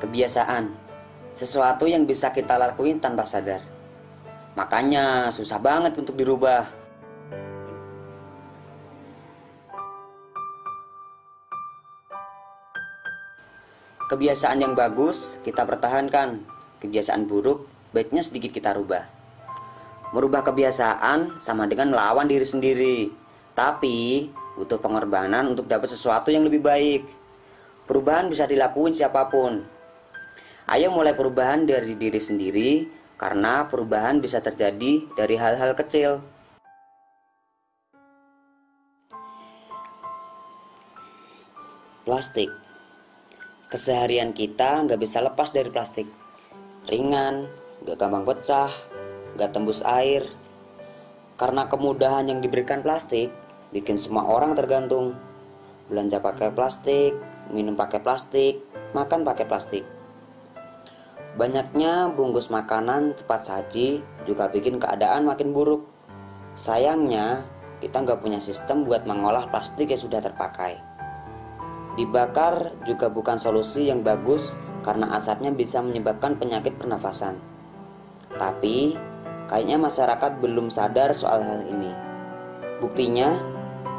kebiasaan, sesuatu yang bisa kita lakuin tanpa sadar. Makanya susah banget untuk dirubah. Kebiasaan yang bagus kita pertahankan, kebiasaan buruk baiknya sedikit kita rubah. Merubah kebiasaan sama dengan melawan diri sendiri, tapi butuh pengorbanan untuk dapat sesuatu yang lebih baik. Perubahan bisa dilakuin siapa pun. Ayo mulai perubahan dari diri sendiri, karena perubahan bisa terjadi dari hal-hal kecil. Plastik Keseharian kita nggak bisa lepas dari plastik. Ringan, nggak gampang pecah, nggak tembus air. Karena kemudahan yang diberikan plastik, bikin semua orang tergantung. Belanja pakai plastik, minum pakai plastik, makan pakai plastik. Banyaknya bungkus makanan cepat saji juga bikin keadaan makin buruk. Sayangnya, kita nggak punya sistem buat mengolah plastik yang sudah terpakai. Dibakar juga bukan solusi yang bagus karena asapnya bisa menyebabkan penyakit pernafasan. Tapi, kayaknya masyarakat belum sadar soal hal ini. Buktinya,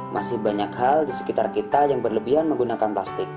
masih banyak hal di sekitar kita yang berlebihan menggunakan plastik.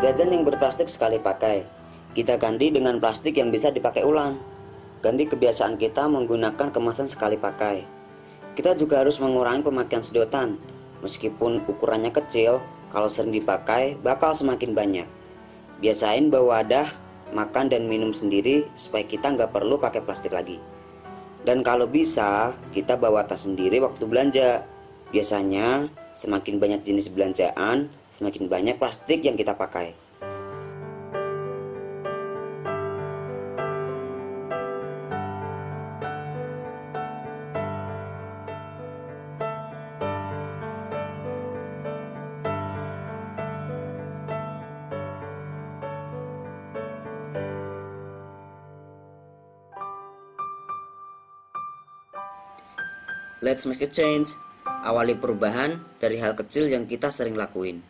Jajan yang berplastik sekali pakai, kita ganti dengan plastik yang bisa dipakai ulang. Ganti kebiasaan kita menggunakan kemasan sekali pakai. Kita juga harus mengurangi pemakaian sedotan. Meskipun ukurannya kecil, kalau sering dipakai bakal semakin banyak. Biasain bawa wadah, makan dan minum sendiri supaya kita nggak perlu pakai plastik lagi. Dan kalau bisa, kita bawa tas sendiri waktu belanja. Biasanya, semakin banyak jenis belanjaan, semakin banyak plastik yang kita pakai. Let's make a change. Awali perubahan dari hal kecil yang kita sering lakuin.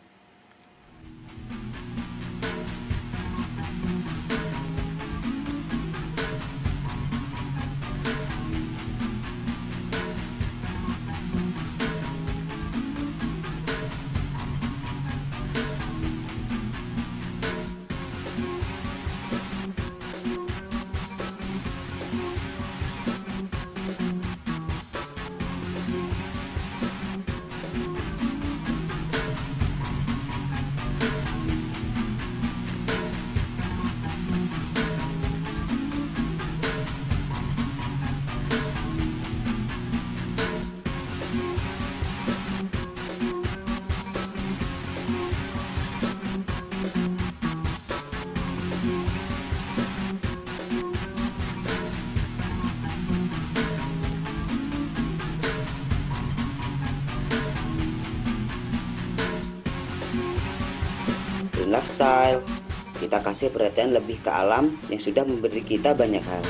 Lifestyle, kita kasih perhatian lebih ke alam yang sudah memberi kita banyak hal.